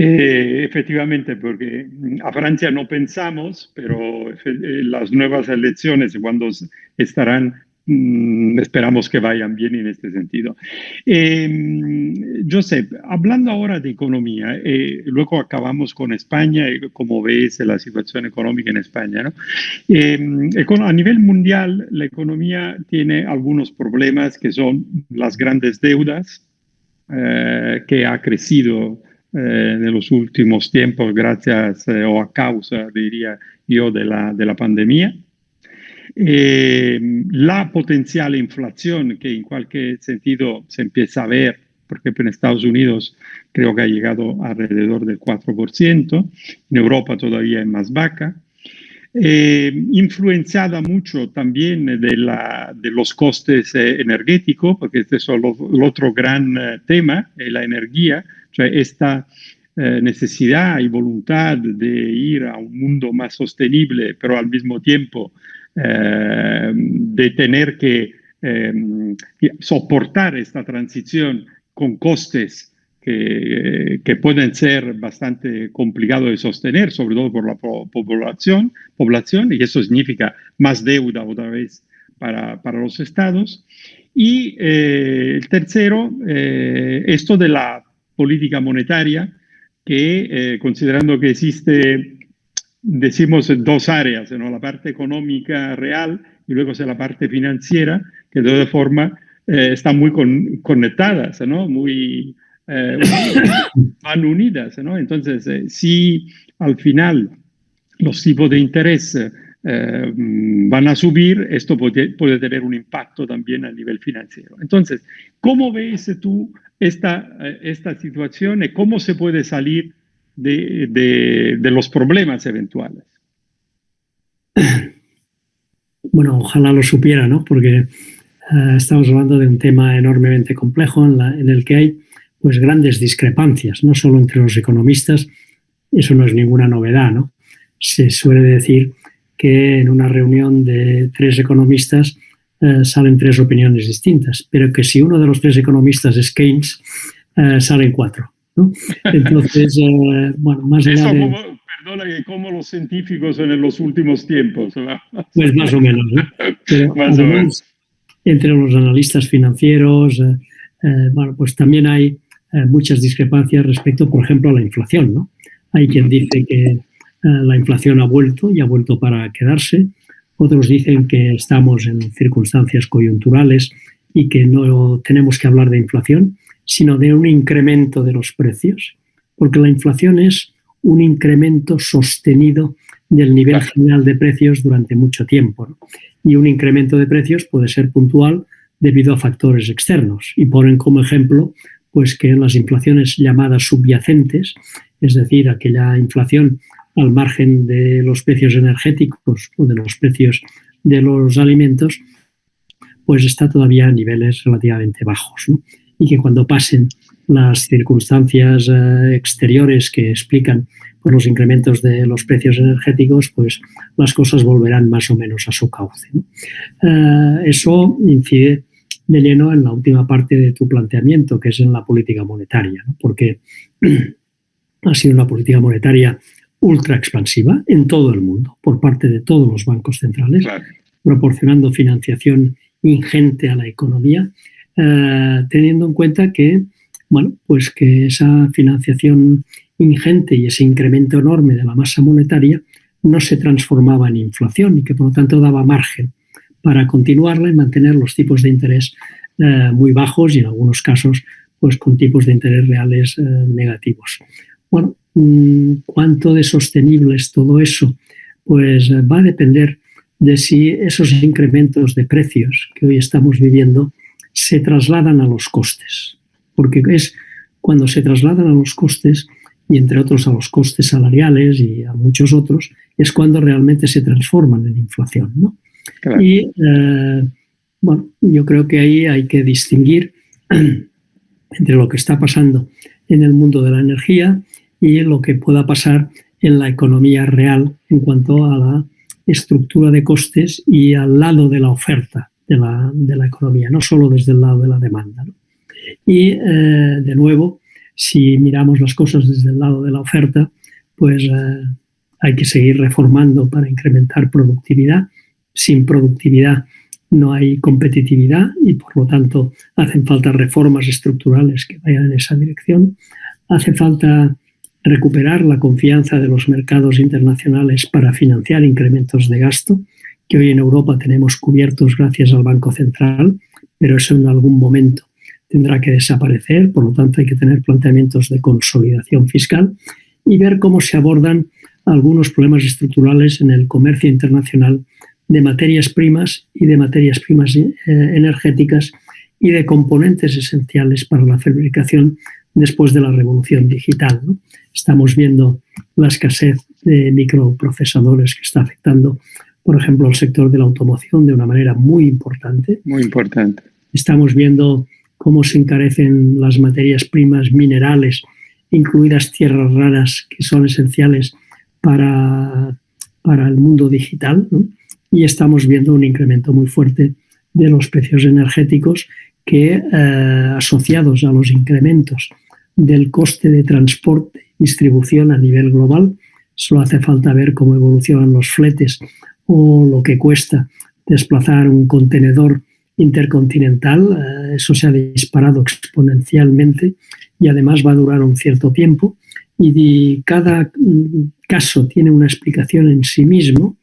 Eh, efectivamente, porque a Francia no pensamos, pero las nuevas elecciones, cuando estarán Mm, esperamos que vayan bien en este sentido. Eh, Josep, hablando ahora de economía, eh, luego acabamos con España, como ves la situación económica en España. ¿no? Eh, a nivel mundial, la economía tiene algunos problemas que son las grandes deudas, que ha crecido en los últimos tiempos gracias o a causa, diría yo, de la, de la pandemia. Eh, la potencial inflación que en cualquier sentido se empieza a ver, porque en Estados Unidos creo que ha llegado alrededor del 4%, en Europa todavía es más baja, eh, influenciada mucho también de, la, de los costes eh, energéticos, porque este es el otro gran tema, la energía, sea, esta necesidad y voluntad de ir a un mundo más sostenible, pero al mismo tiempo eh, de tener que eh, soportar esta transición con costes que, que, pueden ser bastante complicados de sostener, sobre todo por la población, población, y eso significa más deuda otra vez para, para los estados. Y eh, el tercero, esto de la política monetaria, que considerando que existe decimos dos áreas, la parte económica real y luego la parte financiera, que de todas formas eh, están muy conectadas, ¿no? muy eh, van unidas. ¿no? Entonces, eh, si al final los tipos de interés van a subir, esto puede, puede, tener un impacto también a nivel financiero. Entonces, ¿cómo ves tú esta, esta situación y cómo se puede salir de, los problemas eventuales. Bueno, ojalá lo supiera, ¿no? Porque eh, estamos hablando de un tema enormemente complejo en, el que hay pues grandes discrepancias, no solo entre los economistas, eso no es ninguna novedad, ¿no? Se suele decir que en una reunión de tres economistas eh, salen tres opiniones distintas, pero que si uno de los tres economistas es Keynes, eh, salen cuatro. Entonces, eh, bueno, más allá de... perdona, como los científicos en los últimos tiempos. Pues más o menos. más o menos. Entre los analistas financieros, eh, bueno, pues también hay muchas discrepancias respecto, por ejemplo, a la inflación. ¿no? Hay quien dice que la inflación ha vuelto y ha vuelto para quedarse. Otros dicen que estamos en circunstancias coyunturales y que no tenemos que hablar de inflación, sino de un incremento de los precios, porque la inflación es un incremento sostenido del nivel general de precios durante mucho tiempo. Y un incremento de precios puede ser puntual debido a factores externos. Y ponen como ejemplo pues que las inflaciones llamadas subyacentes, es decir, aquella inflación al margen de los precios energéticos o de los precios de los alimentos, pues está todavía a niveles relativamente bajos y que cuando pasen las circunstancias eh, exteriores que explican los incrementos de los precios energéticos, pues las cosas volverán más o menos a su cauce. Eh, eso incide de lleno en la última parte de tu planteamiento, que es en la política monetaria, porque ha sido una política monetaria ultra expansiva en todo el mundo, por parte de todos los bancos centrales, proporcionando financiación ingente a la economía eh, teniendo en cuenta que, bueno, pues que esa financiación ingente y ese incremento enorme de la masa monetaria no se transformaba en inflación y que por lo tanto daba margen para continuarla y mantener los tipos de interés eh, muy bajos y en algunos casos pues con tipos de interés reales eh, negativos. Bueno, ¿cuánto de sostenible es todo eso? Pues va a depender de si esos incrementos de precios que hoy estamos viviendo se trasladan a los costes, porque es cuando se trasladan a los costes, y entre otros a los costes salariales y a muchos otros, es cuando realmente se transforman en inflación. Y eh, bueno, yo creo que ahí hay que distinguir entre lo que está pasando en el mundo de la energía y lo que pueda pasar en la economía real en cuanto a la estructura de costes y al lado de la oferta de la, de la economía, no solo desde el lado de la demanda. Y, eh, de nuevo, si miramos las cosas desde el lado de la oferta, pues eh, hay que seguir reformando para incrementar productividad. Sin productividad no hay competitividad y por lo tanto hacen falta reformas estructurales que vayan en esa dirección. Hace falta recuperar la confianza de los mercados internacionales para financiar incrementos de gasto, que hoy en Europa tenemos cubiertos gracias al Banco Central, pero eso en algún momento tendrá que desaparecer, por lo tanto hay que tener planteamientos de consolidación fiscal y ver cómo se abordan algunos problemas estructurales en el comercio internacional de materias primas y de materias primas eh, energéticas y de componentes esenciales para la fabricación después de la revolución digital. Estamos viendo la escasez de microprocesadores que está afectando, por ejemplo, al sector de la automoción de una manera muy importante. Muy importante. Estamos viendo cómo se encarecen las materias primas minerales, incluidas tierras raras, que son esenciales para, para el mundo digital. Y estamos viendo un incremento muy fuerte de los precios energéticos que, eh, asociados a los incrementos del coste de transporte y distribución a nivel global, solo hace falta ver cómo evolucionan los fletes o lo que cuesta desplazar un contenedor intercontinental. Eh, eso se ha disparado exponencialmente y además va a durar un cierto tiempo. Y cada mm, caso tiene una explicación en sí mismo.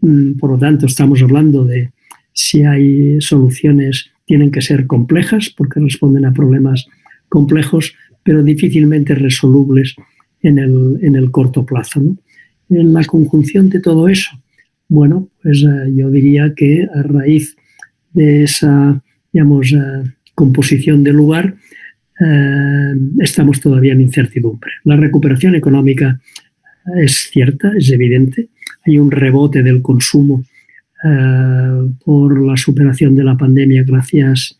Mm, por lo tanto, estamos hablando de si hay soluciones, tienen que ser complejas porque responden a problemas complejos, pero difícilmente resolubles en el, en el corto plazo. En la conjunción de todo eso, bueno, pues eh, yo diría que a raíz de esa, digamos, eh, composición del lugar, eh, estamos todavía en incertidumbre. La recuperación económica es cierta, es evidente. Hay un rebote del consumo por la superación de la pandemia gracias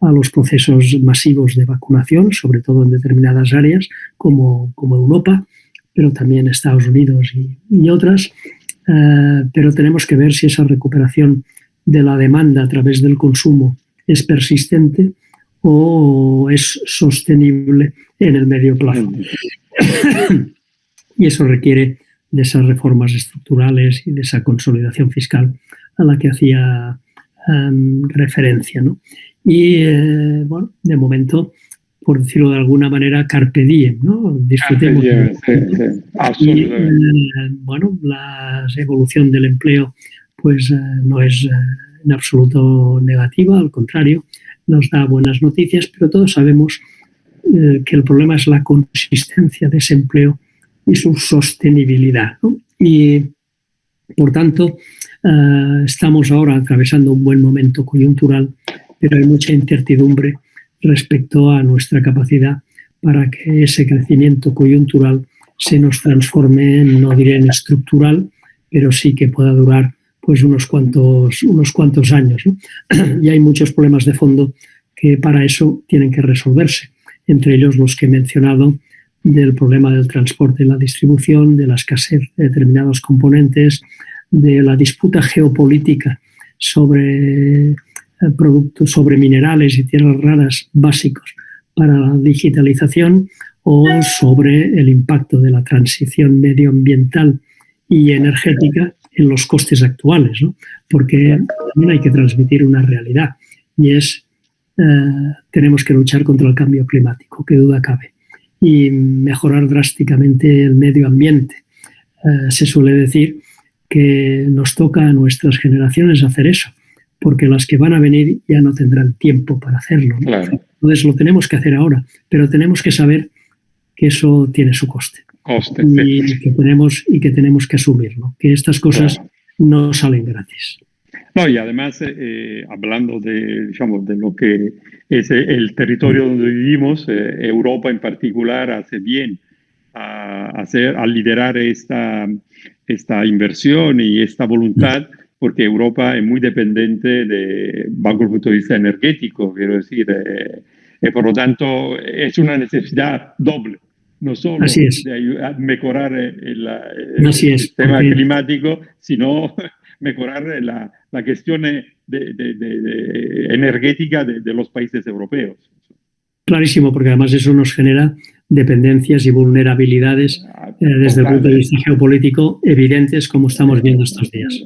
a los procesos masivos de vacunación, sobre todo en determinadas áreas como, como Europa, pero también Estados Unidos y, otras. Eh, pero tenemos que ver si esa recuperación de la demanda a través del consumo es persistente o es sostenible en el medio plazo. y eso requiere de esas reformas estructurales y de esa consolidación fiscal a la que hacía em, referencia. ¿no? Y eh, bueno, de momento, por decirlo de alguna manera, carpe diem, ¿no? Disfrutemos. y, eh, bueno, la evolución del empleo pues eh, no es en absoluto negativa, al contrario, nos da buenas noticias, pero todos sabemos que el problema es la consistencia de ese empleo y su sostenibilidad. Y, por tanto, estamos ahora atravesando un buen momento coyuntural pero hay mucha incertidumbre respecto a nuestra capacidad para que ese crecimiento coyuntural se nos transforme, no diré en estructural, pero sí que pueda durar pues unos cuantos, unos cuantos años. y hay muchos problemas de fondo que para eso tienen que resolverse, entre ellos los que he mencionado del problema del transporte y la distribución, de la escasez de determinados componentes, de la disputa geopolítica sobre productos sobre minerales y tierras raras básicos para la digitalización o sobre el impacto de la transición medioambiental y energética en los costes actuales, ¿no? porque también hay que transmitir una realidad y es eh, tenemos que luchar contra el cambio climático, que duda cabe, y mejorar drásticamente el medio ambiente. Eh, se suele decir que nos toca a nuestras generaciones hacer eso, porque las que van a venir ya no tendrán tiempo para hacerlo. Entonces lo tenemos que hacer ahora, pero tenemos que saber que eso tiene su coste. y, que tenemos, y que tenemos que asumirlo, que estas cosas no salen gratis. No, y además, eh, eh, hablando de, digamos, de lo que es el territorio donde vivimos, eh, Europa en particular hace bien a, hacer, a liderar esta, esta inversión y esta voluntad porque Europa es muy dependiente de, bajo el punto de vista energético, quiero decir, eh, y por lo tanto es una necesidad doble, no solo de ayudar a mejorar el, sistema climático, sino mejorar la, la cuestión energética de, los países europeos. Clarísimo, porque además eso nos genera dependencias y vulnerabilidades desde el punto de vista geopolítico evidentes como estamos viendo estos días.